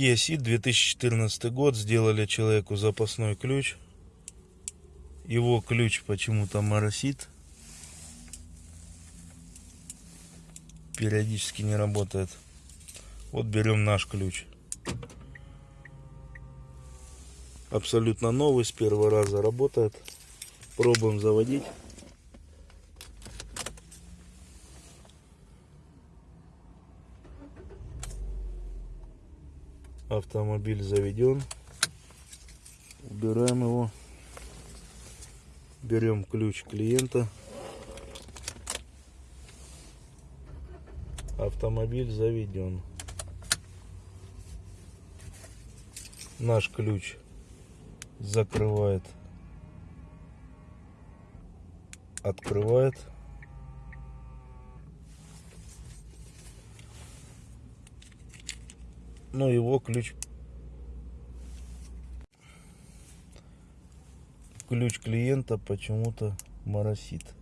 Kia Ceed 2014 год. Сделали человеку запасной ключ. Его ключ почему-то моросит. Периодически не работает. Вот берем наш ключ. Абсолютно новый, с первого раза работает. Пробуем заводить. Автомобиль заведен. Убираем его. Берем ключ клиента. Автомобиль заведен. Наш ключ закрывает, открывает. Но его ключ ключ клиента почему-то моросит.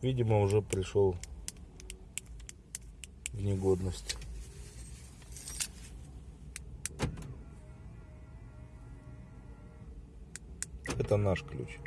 Видимо, уже пришел в негодность. Это наш ключ.